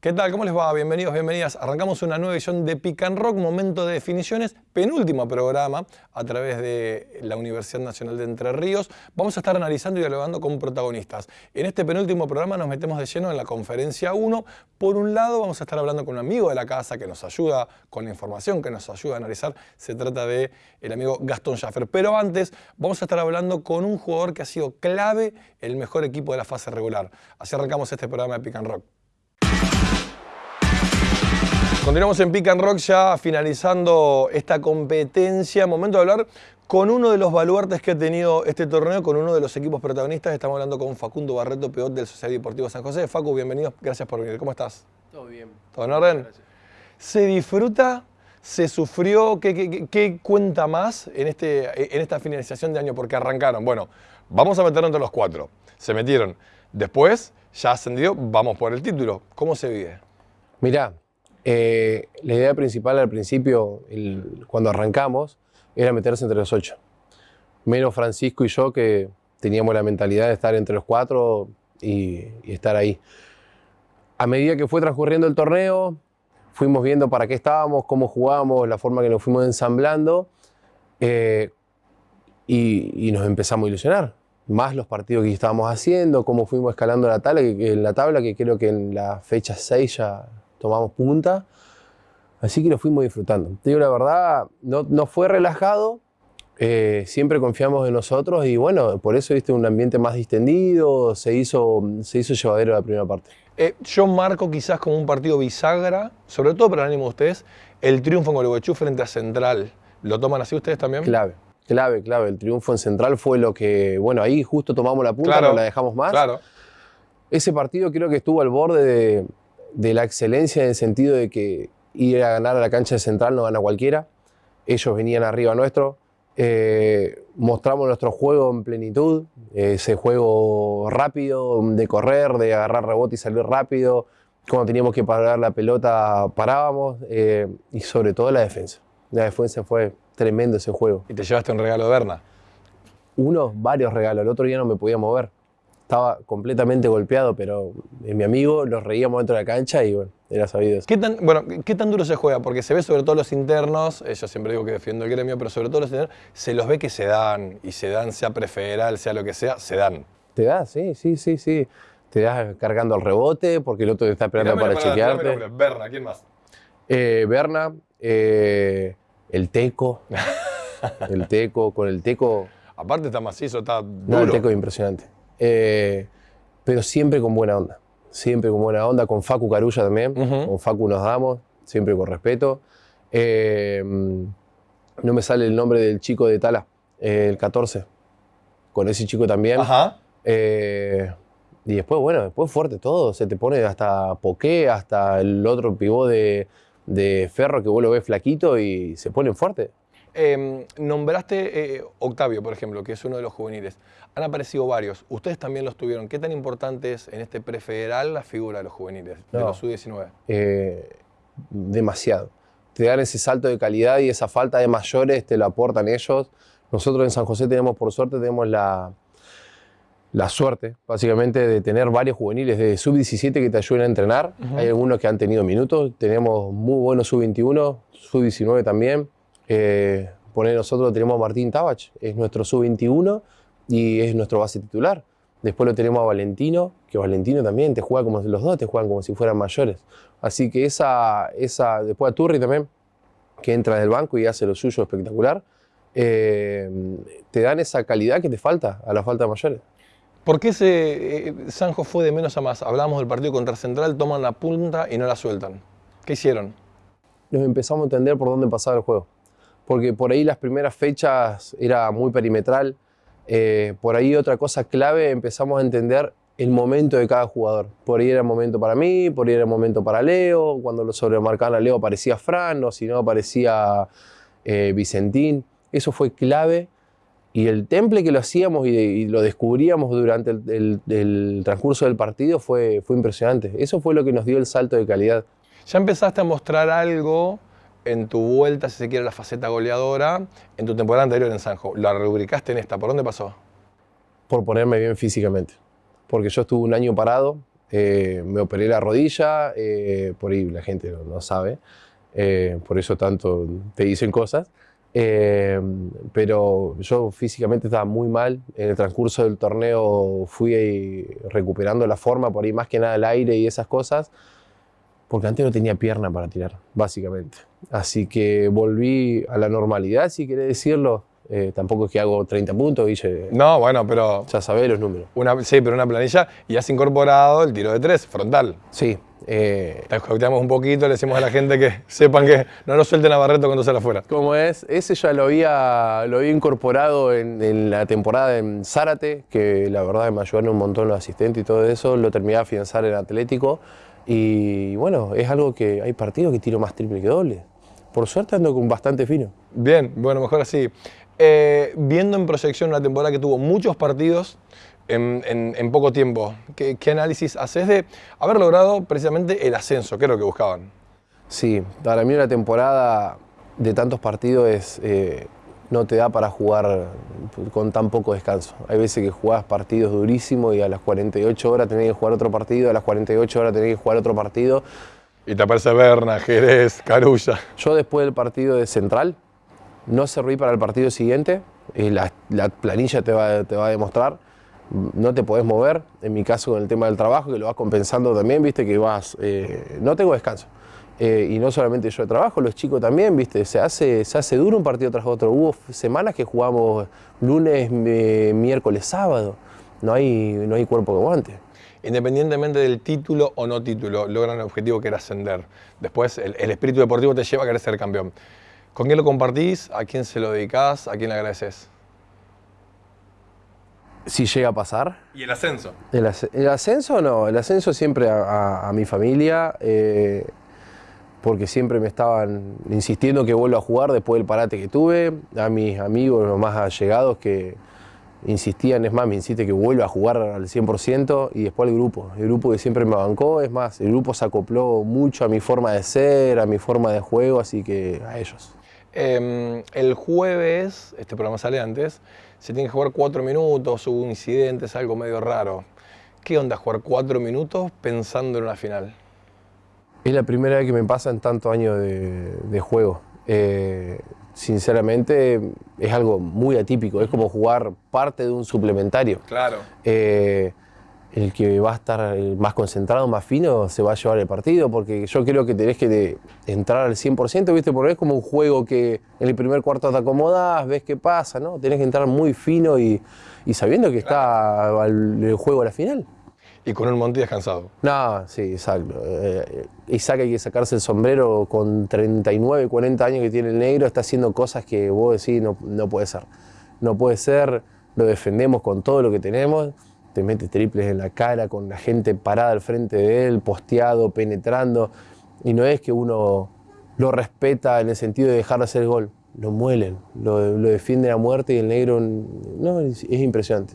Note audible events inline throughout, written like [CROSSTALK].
¿Qué tal? ¿Cómo les va? Bienvenidos, bienvenidas. Arrancamos una nueva edición de Pick and Rock, momento de definiciones, penúltimo programa a través de la Universidad Nacional de Entre Ríos. Vamos a estar analizando y dialogando con protagonistas. En este penúltimo programa nos metemos de lleno en la conferencia 1. Por un lado vamos a estar hablando con un amigo de la casa que nos ayuda con la información, que nos ayuda a analizar. Se trata de el amigo Gastón Schaffer. Pero antes vamos a estar hablando con un jugador que ha sido clave, el mejor equipo de la fase regular. Así arrancamos este programa de Pick and Rock. Continuamos en Pick and Rock ya finalizando esta competencia. Momento de hablar con uno de los baluartes que ha tenido este torneo, con uno de los equipos protagonistas. Estamos hablando con Facundo Barreto, peor del Social Deportivo San José. Facu, bienvenido. Gracias por venir. ¿Cómo estás? Todo bien. ¿Todo en orden? Gracias. ¿Se disfruta? ¿Se sufrió? ¿Qué, qué- qué cuenta más en, este, en esta finalización de año? Porque arrancaron. Bueno, vamos a meternos entre los cuatro. Se metieron. Después, ya ascendió, vamos por el título. ¿Cómo se vive? Mirá, eh, la idea principal al principio, cuando arrancamos, era meterse entre los ocho. Menos Francisco y yo que teníamos la mentalidad de estar entre los cuatro y, estar ahí. A medida que fue transcurriendo el torneo, fuimos viendo para qué estábamos, cómo jugábamos, la forma que nos fuimos ensamblando eh, y, nos empezamos a ilusionar. Más los partidos que estábamos haciendo, cómo fuimos escalando la tabla, que en la tabla, que creo que en la fecha 6 ya tomamos punta. Así que lo fuimos disfrutando. Te digo la verdad, no, no fue relajado, eh, siempre confiamos en nosotros y bueno, por eso viste un ambiente más distendido, se hizo, se hizo llevadero la primera parte. Eh, yo marco quizás como un partido bisagra, sobre todo para el ánimo de ustedes, el triunfo en Gualeguaychú frente a Central. ¿Lo toman así ustedes también? Clave, clave, clave. El triunfo en Central fue lo que, bueno, ahí justo tomamos la punta, Claro. no la dejamos más. Claro. Ese partido creo que estuvo al borde de, de la excelencia en el sentido de que ir a ganar a la cancha de Central no gana cualquiera. Ellos venían arriba nuestro. eh, mostramos nuestro juego en plenitud, ese juego rápido, de correr, de agarrar rebote y salir rápido. Cuando teníamos que parar la pelota, parábamos. eh, y sobre todo la defensa. La defensa fue tremendo ese juego Y te llevaste un regalo de Berna. unos, varios regalos. El otro día no me podía mover. Estaba completamente golpeado, pero eh, mi amigo nos reíamos dentro de la cancha y bueno, era sabido eso. ¿Qué tan, bueno, ¿qué tan duro se juega? Porque se ve sobre todo los internos, eh, yo siempre digo que defiendo el gremio, pero sobre todo los internos, se los ve que se dan, y se dan, sea prefederal, sea lo que sea, se dan. Te das, sí, sí, sí, sí. Te das cargando al rebote porque el otro te está esperando para chequearte. Berna, ¿quién más? Eh, Berna, eh, el Teco. [LAUGHS] el Teco, con el Teco. Aparte está macizo, está No, el duro. Teco es impresionante. Eh, pero siempre con buena onda. Siempre con buena onda. Con Facu Carulla también. Con Facu nos damos, siempre con respeto. Eh, no me sale el nombre del chico de Tala, eh, el 14. Con ese chico también. Ajá. Eh, y después, bueno, después fuerte todo. Se te pone hasta Poké, hasta el otro pivot de, de Ferro que vos lo ves flaquito y se ponen fuerte. Eh, nombraste eh, Octavio, por ejemplo, que es uno de los juveniles. Han aparecido varios. Ustedes también los tuvieron. ¿Qué tan importante es en este prefederal la figura de los juveniles, de los sub-19? eh, demasiado. Te dan ese salto de calidad y esa falta de mayores te lo aportan ellos. Nosotros en San José tenemos, por suerte, tenemos la, la suerte, básicamente, de tener varios juveniles de sub-17 que te ayuden a entrenar. Hay algunos que han tenido minutos. Tenemos muy buenos sub-21, sub-19 también. Eh, poner nosotros tenemos a Martín Tabach, es nuestro sub-21 y es nuestro base titular. Después lo tenemos a Valentino, que Valentino también te juega como los dos, te juegan como si fueran mayores. Así que esa, esa después a Turri también, que entra del banco y hace lo suyo espectacular, eh, te dan esa calidad que te falta a la falta de mayores. ¿Por qué ese, eh, Sanjo fue de menos a más? Hablamos del partido contra Central, toman la punta y no la sueltan. ¿Qué hicieron? nos empezamos a entender por dónde pasaba el juego. Porque por ahí las primeras fechas era muy perimetral. eh, por ahí otra cosa clave, empezamos a entender el momento de cada jugador. Por ahí era momento para mí, por ahí era momento para Leo. Cuando lo sobremarcaban a Leo aparecía Fran, o si no aparecía eh, Vicentín. Eso fue clave. Y el temple que lo hacíamos y, lo descubríamos durante el, el- el transcurso del partido fue, fue impresionante. Eso fue lo que nos dio el salto de calidad. Ya empezaste a mostrar algo en tu vuelta, si se quiere, la faceta goleadora, en tu temporada anterior en Sanjo. La rubricaste en esta. ¿Por dónde pasó? por ponerme bien físicamente. Porque yo estuve un año parado, Eh, me operé la rodilla, eh, por ahí la gente no, sabe, eh, por eso tanto te dicen cosas. Pero yo físicamente estaba muy mal. En el transcurso del torneo fui recuperando la forma, por ahí más que nada el aire y esas cosas, porque antes no tenía pierna para tirar, básicamente. Así que volví a la normalidad, si querés decirlo. Eh, tampoco es que hago 30 puntos, Guille. No, bueno, pero Ya sabés los números. una, sí, pero una planilla y has incorporado el tiro de tres, frontal. Sí. eh, un poquito, le decimos a la gente que [LAUGHS] sepan que no nos suelten a Barreto cuando sale afuera. ¿Cómo es? Ese ya lo había, lo había incorporado en, en la temporada en Zárate, que la verdad me ayudaron un montón los asistentes y todo eso. Lo terminé de afianzar en Atlético. Y bueno, es algo que hay partidos que tiro más triple que doble. Por suerte ando con bastante fino. Bien, bueno, mejor así. Eh, viendo en proyección una temporada que tuvo muchos partidos en, en- en poco tiempo, ¿qué, qué análisis haces de haber logrado precisamente el ascenso, que es lo que buscaban? Sí, para mí una temporada de tantos partidos es, eh, no te da para jugar con tan poco descanso. Hay veces que jugás partidos durísimos y a las 48 horas tenés que jugar otro partido, a las 48 horas tenés que jugar otro partido. Y te aparece Berna, Jerez, Carulla. Yo después del partido de Central no serví para el partido siguiente, y la, la planilla te va, te va a demostrar, no te podés mover, en mi caso con el tema del trabajo, que lo vas compensando también, viste que vas, eh, no tengo descanso. Eh, y no solamente yo de trabajo, los chicos también, viste, se hace, se hace duro un partido tras otro. Hubo semanas que jugamos lunes, eh, miércoles, sábado, no hay, no hay cuerpo que aguante. Independientemente del título o no título, logran el objetivo que era ascender. Después el, el espíritu deportivo te lleva a querer ser campeón. ¿Con quién lo compartís? ¿A quién se lo dedicás? ¿A quién le agradeces? Si llega a pasar, Y el ascenso. El, asc- el ascenso no, el ascenso siempre a, a- a mi familia, eh, porque siempre me estaban insistiendo que vuelva a jugar después del parate que tuve, a mis amigos, los más allegados que insistían, es más, me insiste que vuelva a jugar al 100% y después el grupo, el grupo que siempre me bancó, es más, el grupo se acopló mucho a mi forma de ser, a mi forma de juego, así que a ellos. Eh, el jueves, este programa sale antes, se tiene que jugar cuatro minutos, hubo incidentes, algo medio raro. ¿Qué onda jugar cuatro minutos pensando en una final? Es la primera vez que me pasa en tantos años de, de juego. Eh, sinceramente es algo muy atípico, es como jugar parte de un suplementario. Claro. Eh, el que va a estar el más concentrado, más fino, se va a llevar el partido, porque yo creo que tenés que de- entrar al 100%, ¿viste? Porque es como un juego que en el primer cuarto te acomodás, ves qué pasa, ¿no? Tenés que entrar muy fino y, y sabiendo que está al- el juego a la final. Y con un Monti descansado. No, sí, exacto. Eh, Isaac hay que sacarse el sombrero con 39, 40 años que tiene el negro, está haciendo cosas que vos decís no, no puede ser. No puede ser, lo defendemos con todo lo que tenemos, te mete triples en la cara con la gente parada al frente de él, posteado, penetrando, y no es que uno lo respeta en el sentido de dejar de hacer el gol, lo muelen, lo, lo defienden a muerte y el negro, no, es impresionante.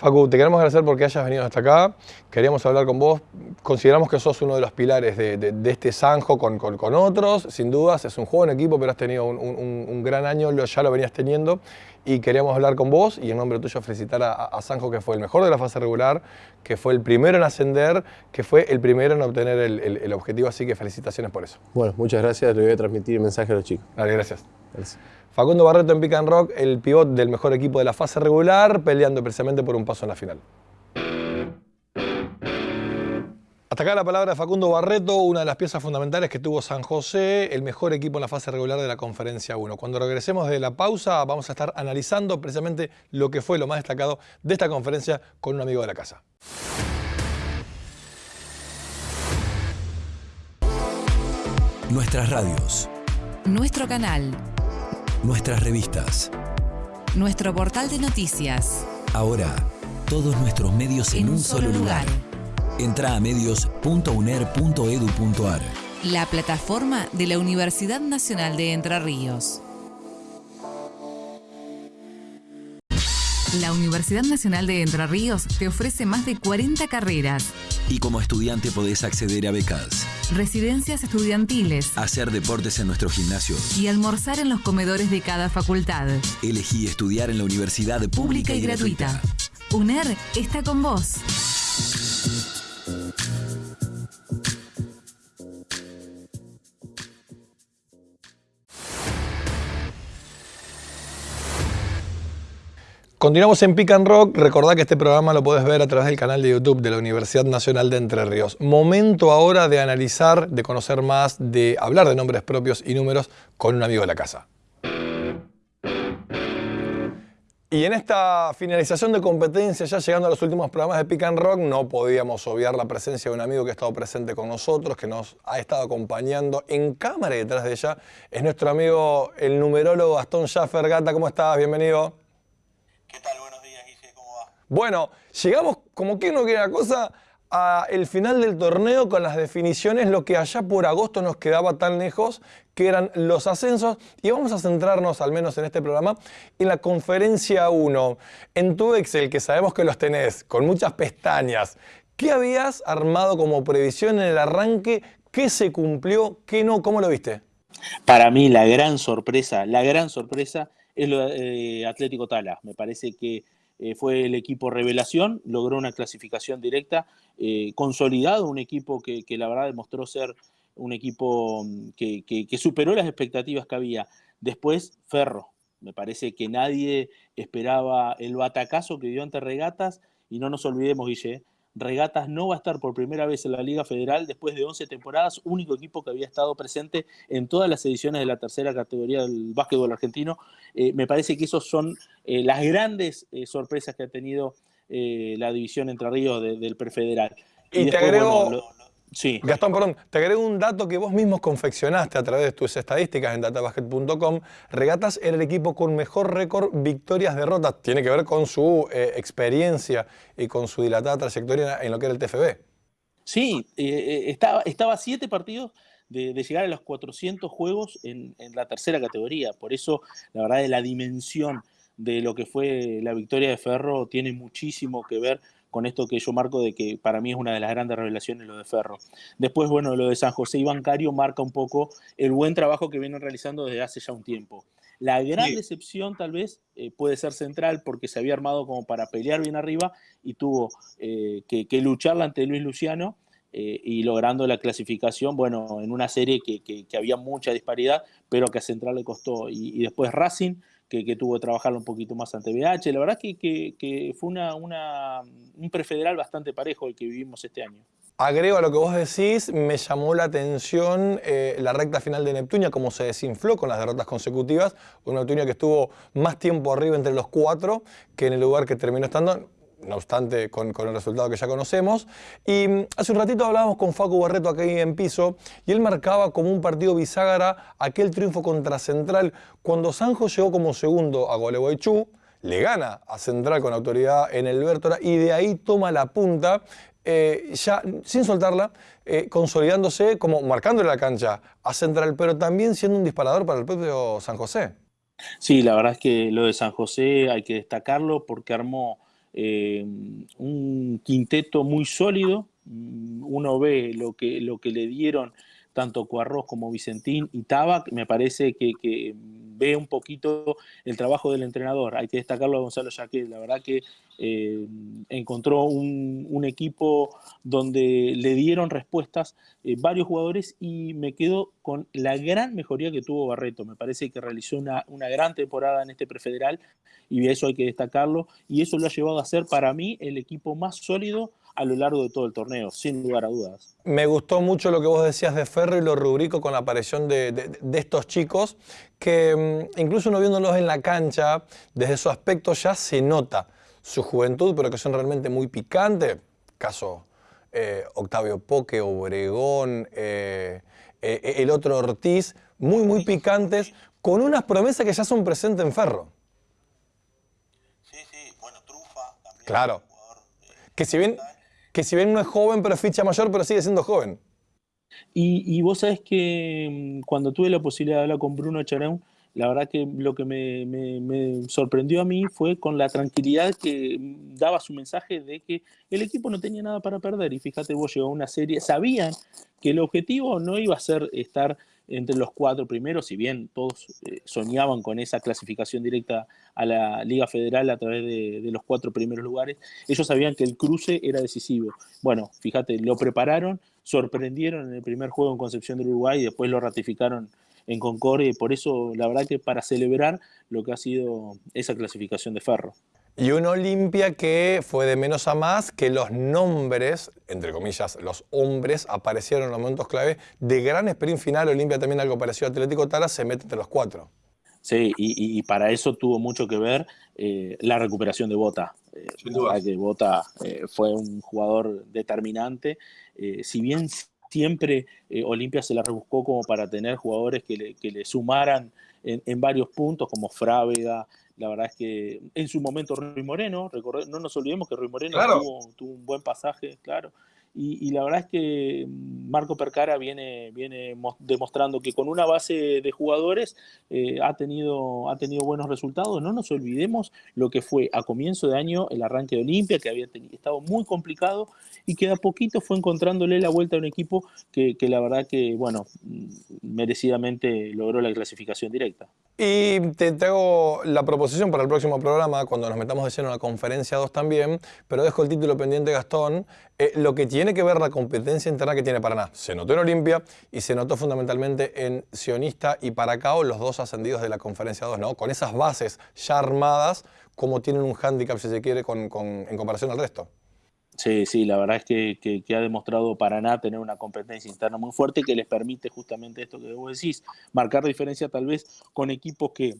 Facu, te queremos agradecer porque hayas venido hasta acá. Queríamos hablar con vos. Consideramos que sos uno de los pilares de, de- de este Sanjo con, con- con otros. Sin dudas, es un juego en equipo, pero has tenido un, un- un- gran año, lo- ya lo venías teniendo. Y queríamos hablar con vos y en nombre tuyo felicitar a, a Sanjo, que fue el mejor de la fase regular, que fue el primero en ascender, que fue el primero en obtener el, el- el objetivo. Así que felicitaciones por eso. Bueno, muchas gracias, le voy a transmitir el mensaje a los chicos. Dale, gracias. Facundo Barreto en Pick and Rock, el pivot del mejor equipo de la fase regular, peleando precisamente por un paso en la final. Hasta acá la palabra de Facundo Barreto, una de las piezas fundamentales que tuvo San José, el mejor equipo en la fase regular de la Conferencia 1. Cuando regresemos de la pausa vamos a estar analizando precisamente lo que fue lo más destacado de esta conferencia con un amigo de la casa. Nuestras radios, Nuestro canal, nuestras revistas. nuestro portal de noticias, Ahora, todos nuestros medios en, en un solo lugar. Entra a medios.uner.edu.ar. La plataforma de la Universidad Nacional de Entre Ríos. La Universidad Nacional de Entre Ríos te ofrece más de 40 carreras, Y como estudiante podés acceder a becas, residencias estudiantiles hacer deportes en nuestros gimnasios. y almorzar en los comedores de cada facultad. Elegí estudiar en la universidad Pública y gratuita. UNER está con vos. Continuamos en Pick and Rock. Recordá que este programa lo puedes ver a través del canal de YouTube de la Universidad Nacional de Entre Ríos. Momento ahora de analizar, de conocer más, de hablar de nombres propios y números con un amigo de la casa. Y en esta finalización de competencia, ya llegando a los últimos programas de Pick and Rock, no podíamos obviar la presencia de un amigo que ha estado presente con nosotros, que nos ha estado acompañando en cámara y detrás de ella. Es nuestro amigo, el numerólogo Gastón Schaffer. Gata, ¿cómo estás? Bienvenido. ¿Qué tal? Buenos días, Guille, ¿cómo va? Bueno, llegamos, como que no quiere la cosa, al final del torneo con las definiciones, lo que allá por agosto nos quedaba tan lejos, que eran los ascensos, y vamos a centrarnos, al menos en este programa, en la conferencia 1. En tu Excel, que sabemos que los tenés, con muchas pestañas, ¿qué habías armado como previsión en el arranque? ¿Qué se cumplió? ¿Qué no? ¿Cómo lo viste? Para mí la gran sorpresa, la gran sorpresa es lo de eh, Atlético Tala. Me parece que eh, fue el equipo revelación, logró una clasificación directa, eh, consolidado, un equipo que, la verdad demostró ser un equipo mm, que, superó las expectativas que había. Después, Ferro. Me parece que nadie esperaba el batacazo que dio ante Regatas y no nos olvidemos, Guille, Regatas no va a estar por primera vez en la Liga Federal después de 11 temporadas, único equipo que había estado presente en todas las ediciones de la tercera categoría del básquetbol argentino. Eh, me parece que esos son eh, las grandes eh, sorpresas que ha tenido la división Entre Ríos del prefederal. Y, te agrego, Sí. Gastón, perdón, te agrego un dato que vos mismos confeccionaste a través de tus estadísticas en databasket.com. Regatas era el equipo con mejor récord victorias-derrotas. Tiene que ver con su eh, experiencia y con su dilatada trayectoria en lo que era el TFB. Sí, eh, eh, estaba, siete partidos de, llegar a los 400 juegos en, en, la tercera categoría. Por eso, la verdad, de la dimensión de lo que fue la victoria de Ferro tiene muchísimo que ver con esto que yo marco de que para mí es una de las grandes revelaciones lo de Ferro. Después, bueno, lo de San José y Bancario marca un poco el buen trabajo que vienen realizando desde hace ya un tiempo. La gran decepción tal vez eh, puede ser central porque se había armado como para pelear bien arriba y tuvo eh, que, que, lucharla ante Luis Luciano eh, y logrando la clasificación, bueno, en una serie que, que, había mucha disparidad, pero que a Central le costó. Y, y después Racing que, tuvo que trabajarlo un poquito más ante BH. La verdad que, que, fue una, un prefederal bastante parejo el que vivimos este año. Agrego a lo que vos decís, me llamó la atención eh, la recta final de Neptunia, cómo se desinfló con las derrotas consecutivas. Una Neptunia que estuvo más tiempo arriba entre los cuatro que en el lugar que terminó estando no obstante con, el resultado que ya conocemos. Y mm, hace un ratito hablábamos con Facu Barreto aquí en piso y él marcaba como un partido bisagra aquel triunfo contra Central cuando Sanjo llegó como segundo a Gualeguaychú, le gana a Central con autoridad en el Bertora y de ahí toma la punta. Eh, ya sin soltarla, eh, consolidándose como marcándole la cancha a Central, pero también siendo un disparador para el propio San José. Sí, la verdad es que lo de San José hay que destacarlo porque armó eh, un quinteto muy sólido. Mm, uno ve lo que, lo que le dieron tanto Cuarros como Vicentín y Tabac, me parece que, ve un poquito el trabajo del entrenador. Hay que destacarlo a Gonzalo Jaquet, la verdad que eh, encontró un, equipo donde le dieron respuestas eh, varios jugadores y me quedo con la gran mejoría que tuvo Barreto. Me parece que realizó una gran temporada en este prefederal y eso hay que destacarlo y eso lo ha llevado a ser para mí el equipo más sólido a lo largo de todo el torneo, sin lugar a dudas. Me gustó mucho lo que vos decías de Ferro y lo rubrico con la aparición de, estos chicos, que mm, incluso uno viéndolos en la cancha, desde su aspecto ya se nota su juventud, pero que son realmente muy picantes. Caso eh, Octavio Poque, Obregón, eh, eh, el otro Ortiz, muy, muy picantes, con unas promesas que ya son presentes en Ferro. Sí, sí, bueno, Trufa también. Claro. Que si bien que si bien no es joven, pero es ficha mayor, pero sigue siendo joven. Y, vos sabés que mm, cuando tuve la posibilidad de hablar con Bruno Charón, la verdad que lo que me, sorprendió a mí fue con la tranquilidad que daba su mensaje de que el equipo no tenía nada para perder. Y fíjate, vos llegó a una serie, sabían que el objetivo no iba a ser estar entre los cuatro primeros, si bien todos eh, soñaban con esa clasificación directa a la Liga Federal a través de, los cuatro primeros lugares, ellos sabían que el cruce era decisivo. Bueno, fíjate, lo prepararon, sorprendieron en el primer juego en Concepción del Uruguay y después lo ratificaron en Concordia y por eso la verdad que para celebrar lo que ha sido esa clasificación de Ferro. Y una Olimpia que fue de menos a más, que los nombres, entre comillas, los hombres, aparecieron en los momentos clave. De gran sprint final, Olimpia también algo parecido a Atlético Tara, se mete entre los cuatro. Sí, y, para eso tuvo mucho que ver eh, la recuperación de Bota. Eh, que Bota eh, fue un jugador determinante. Eh, si bien siempre Olimpia se la rebuscó como para tener jugadores que le, que le sumaran en, varios puntos, como Frávega. La verdad es que en su momento Rui Moreno, no nos olvidemos que Rui Moreno tuvo, un buen pasaje, claro. Y, la verdad es que Marco Percara viene, viene demostrando que con una base de jugadores eh, ha, tenido, ha tenido buenos resultados. No nos olvidemos lo que fue a comienzo de año el arranque de Olimpia, que había estado muy complicado y que a poquito fue encontrándole la vuelta a un equipo que, la verdad que, bueno, merecidamente logró la clasificación directa. Y te, hago la proposición para el próximo programa, cuando nos metamos de lleno en la conferencia 2 también, pero dejo el título pendiente, Gastón, eh, lo que que ver la competencia interna que tiene Paraná. Se notó en Olimpia y se notó fundamentalmente en Sionista y Paracao, los dos ascendidos de la conferencia 2, ¿no? Con esas bases ya armadas, como tienen un hándicap, si se quiere, con, en comparación al resto. Sí, sí, la verdad es que, ha demostrado Paraná tener una competencia interna muy fuerte que les permite justamente esto que vos decís, marcar diferencia tal vez con equipos que,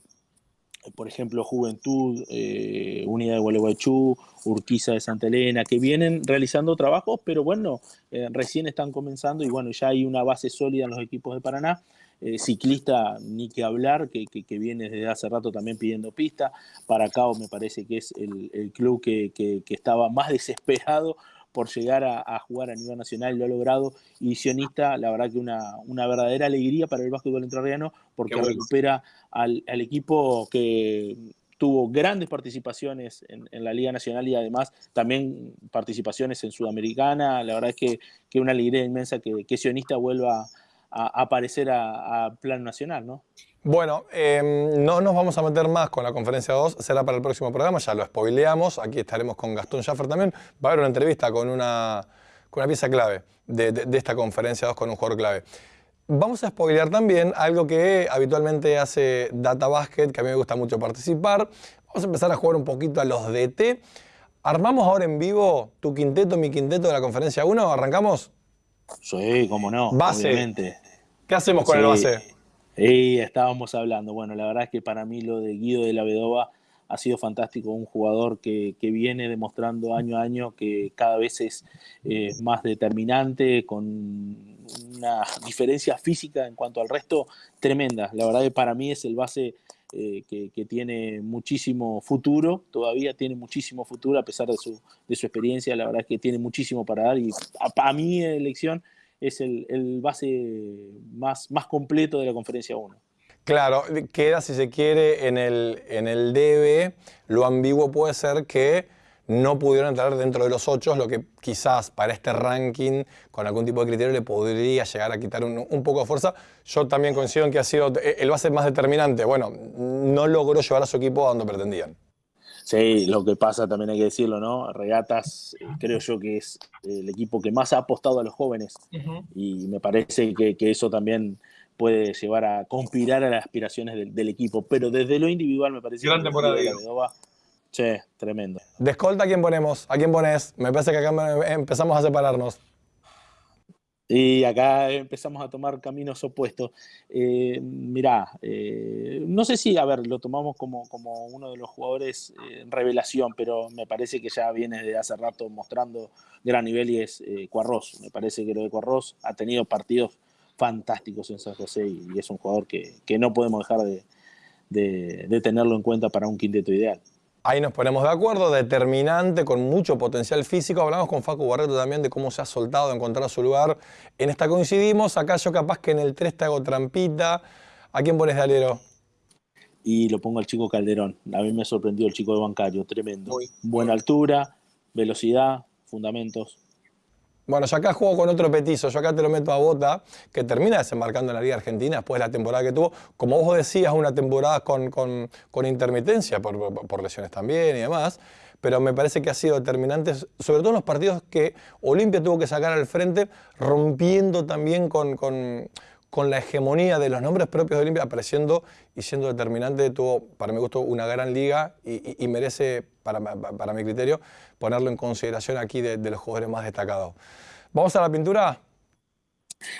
por ejemplo, Juventud, eh, Unidad de Gualeguaychú, Urquiza de Santa Elena, que vienen realizando trabajos, pero bueno, eh, recién están comenzando y bueno, ya hay una base sólida en los equipos de Paraná. Eh, ciclista, ni que hablar, que, que, viene desde hace rato también pidiendo pista. Para Paracao me parece que es el, club que, estaba más [LAUGHS] desesperado por llegar a, jugar a nivel nacional, lo ha logrado. Y Sionista, la verdad que una, una verdadera alegría para el básquetbol entrerriano, porque recupera al, equipo que tuvo grandes participaciones en, la Liga Nacional y además también participaciones en Sudamericana. La verdad es que, que una alegría inmensa que, que Sionista vuelva a, aparecer a, plan nacional, ¿no? Bueno, em, no nos vamos a meter más con la conferencia 2, será para el próximo programa, ya lo spoileamos, aquí estaremos con Gastón Schaffer también, va a haber una entrevista con una, con una pieza clave de, esta conferencia 2 con un jugador clave. Vamos a spoilear también algo que habitualmente hace Data Basket, que a mí me gusta mucho participar. Vamos a empezar a jugar un poquito a los DT. ¿Armamos ahora en vivo tu quinteto, mi quinteto de la conferencia 1? ¿Arrancamos? Sí, cómo no. Base. ¿Qué hacemos con el base? Estábamos hablando. Bueno, la verdad es que para mí lo de Guido de la Vedova ha sido fantástico, un jugador que, viene demostrando año a año que cada vez es eh, más determinante, con una diferencia física en cuanto al resto tremenda. La verdad que para mí es el base eh, que, tiene muchísimo futuro, todavía tiene muchísimo futuro a pesar de su, de su experiencia, la verdad es que tiene muchísimo para dar y para mi elección es el, el, base más, más completo de la conferencia 1. Claro, queda si se quiere en el, en el debe, lo ambiguo puede ser que no pudieron entrar dentro de los ocho, lo que quizás para este ranking, con algún tipo de criterio, le podría llegar a quitar un, poco de fuerza. Yo también coincido en que ha sido el base más determinante. Bueno, no logró llevar a su equipo a donde pretendían. Sí, lo que pasa también hay que decirlo, ¿no? Regatas eh, creo yo que es el equipo que más ha apostado a los jóvenes y me parece que, eso también puede llevar a conspirar a las aspiraciones del, equipo, pero desde lo individual me parece Gran temporada, Sí, tremendo. De escolta, ¿a quién ponemos? ¿A quién pones? Me parece que acá empezamos a separarnos. Y acá empezamos a tomar caminos opuestos. Eh, mirá, eh, no sé si, a ver, lo tomamos como, como uno de los jugadores en eh, revelación, pero me parece que ya viene de hace rato mostrando gran nivel y es eh, Cuarros. Me parece que lo de Cuarros ha tenido partidos fantásticos en San José y, es un jugador que, no podemos dejar de tenerlo en cuenta para un quinteto ideal. Ahí nos ponemos de acuerdo, determinante, con mucho potencial físico. Hablamos con Facu Barreto también de cómo se ha soltado, encontrar su lugar. En esta coincidimos, acá yo capaz que en el 3 te hago trampita. ¿A quién pones de alero? Y lo pongo al chico Calderón. A mí me sorprendió el chico de bancario, tremendo. Buena altura, velocidad, fundamentos. Bueno, yo acá juego con otro petizo, yo acá te lo meto a Bota, que termina desembarcando en la Liga Argentina después de la temporada que tuvo. Como vos decías, una temporada con, con, intermitencia, por, lesiones también y demás, pero me parece que ha sido determinante, sobre todo en los partidos que Olimpia tuvo que sacar al frente, rompiendo también con, con con la hegemonía de los nombres propios de Olimpia apareciendo y siendo determinante, tuvo, para mi gusto, una gran liga y, merece, para, mi criterio, ponerlo en consideración aquí de, los jugadores más destacados. ¿Vamos a la pintura?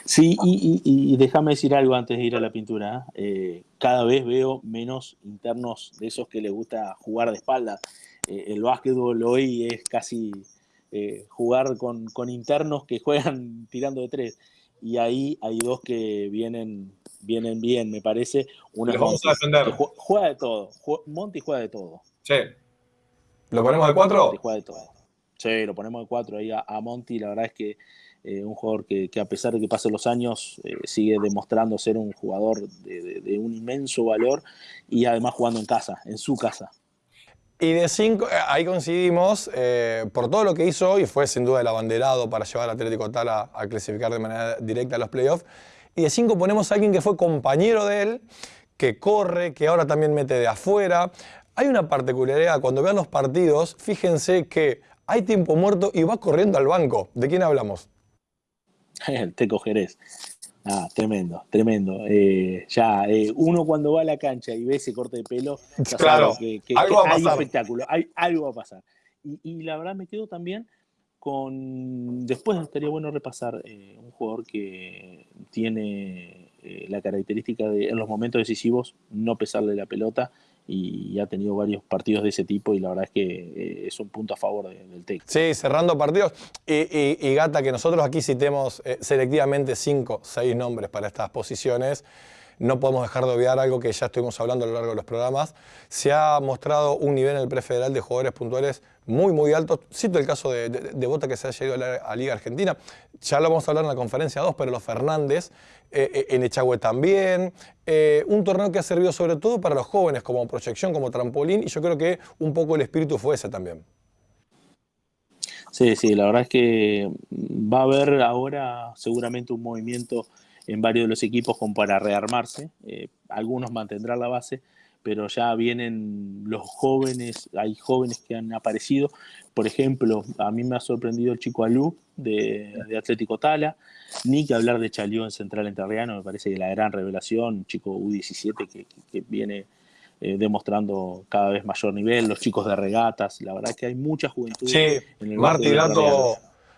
Sí, y, déjame decir algo antes de ir a la pintura. Eh, cada vez veo menos internos de esos que les gusta jugar de espalda. Eh, el básquetbol hoy es casi eh, jugar con internos que juegan [LAUGHS] tirando de tres y ahí hay dos que vienen, vienen bien, me parece. Uno vamos a defender. Juega, de todo. Monty juega de todo. Sí. ¿Lo ponemos de cuatro? Monty juega de todo. Sí, lo ponemos de cuatro ahí a, Monty. La verdad es que eh, un jugador que, a pesar de que pasen los años eh, sigue demostrando ser un jugador de, un inmenso valor y además jugando en casa, en su casa. Y de cinco, eh, ahí coincidimos, eh, por todo lo que hizo y fue sin duda el abanderado para llevar al Atlético Tala a clasificar de manera directa a los playoffs. Y de cinco ponemos a alguien que fue compañero de él, que corre, que ahora también mete de afuera. Hay una particularidad, cuando vean los partidos, fíjense que hay tiempo muerto y va corriendo al banco. ¿De quién hablamos? [LAUGHS] El Teco Jerez. Ah, tremendo, tremendo. Eh, ya, eh, uno cuando va a la cancha y ve ese corte de pelo, claro, que, hay espectáculo, hay, algo va a pasar. Y, la verdad me quedo también con, después estaría bueno repasar eh, un jugador que tiene la característica de en los momentos decisivos no pesarle la pelota y ha tenido varios partidos de ese tipo y la verdad es que eh, es un punto a favor del TEC. Sí, cerrando partidos. Y, Gata, que nosotros aquí citemos eh, selectivamente cinco, seis nombres para estas posiciones, no podemos dejar de obviar algo que ya estuvimos hablando a lo largo de los programas. Se ha mostrado un nivel en el prefederal de jugadores puntuales muy, muy alto. Cito el caso de, Bota que se ha llegado a la Liga Argentina. Ya lo vamos a hablar en la conferencia 2, pero los Fernández, eh, eh, en Echagüe también. Eh, un torneo que ha servido sobre todo para los jóvenes como proyección, como trampolín, y yo creo que un poco el espíritu fue ese también. Sí, sí, la verdad es que va a haber ahora seguramente un movimiento en varios de los equipos como para rearmarse. Eh, algunos mantendrán la base, pero ya vienen los jóvenes, hay jóvenes que han aparecido. Por ejemplo, a mí me ha sorprendido el chico Alú de, Atlético Tala, ni que hablar de Chalió en Central Enterriano, me parece que la gran revelación, un chico U17 que, viene eh, demostrando cada vez mayor nivel, los chicos de regatas, la verdad que hay mucha juventud. Sí, en el Martí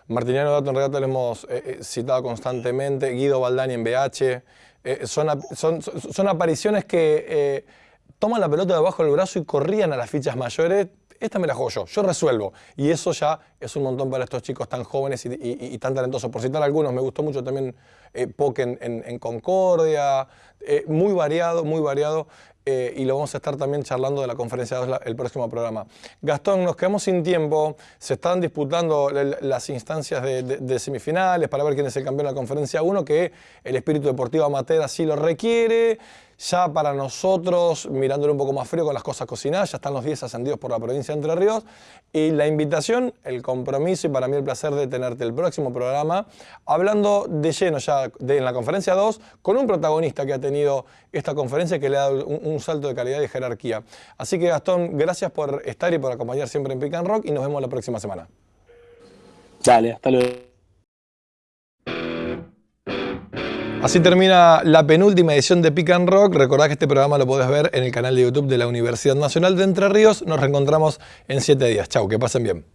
Martiniano Dato en Regato lo hemos eh, eh, citado constantemente, Guido Baldani en BH. Eh, son, son, apariciones que toman la pelota debajo del brazo y corrían a las fichas mayores. Esta me la juego yo, yo resuelvo. Y eso ya es un montón para estos chicos tan jóvenes y, tan talentosos. Por citar algunos, me gustó mucho también Poke en, Concordia. muy variado, muy variado. Eh, y lo vamos a estar también charlando de la conferencia 2 el próximo programa. Gastón, nos quedamos sin tiempo, se están disputando las instancias de, semifinales para ver quién es el campeón de la conferencia 1, que el espíritu deportivo amateur así lo requiere. Ya para nosotros, mirándole un poco más frío con las cosas cocinadas, ya están los 10 ascendidos por la provincia de Entre Ríos. Y la invitación, el compromiso y para mí el placer de tenerte el próximo programa, hablando de lleno ya en la conferencia 2, con un protagonista que ha tenido esta conferencia que le ha dado un, salto de calidad y jerarquía. Así que Gastón, gracias por estar y por acompañar siempre en Pick and Rock y nos vemos la próxima semana. Dale, hasta luego. Así termina la penúltima edición de Pick and Rock. Recordad que este programa lo podés ver en el canal de YouTube de la Universidad Nacional de Entre Ríos. Nos reencontramos en siete días. Chau, que pasen bien.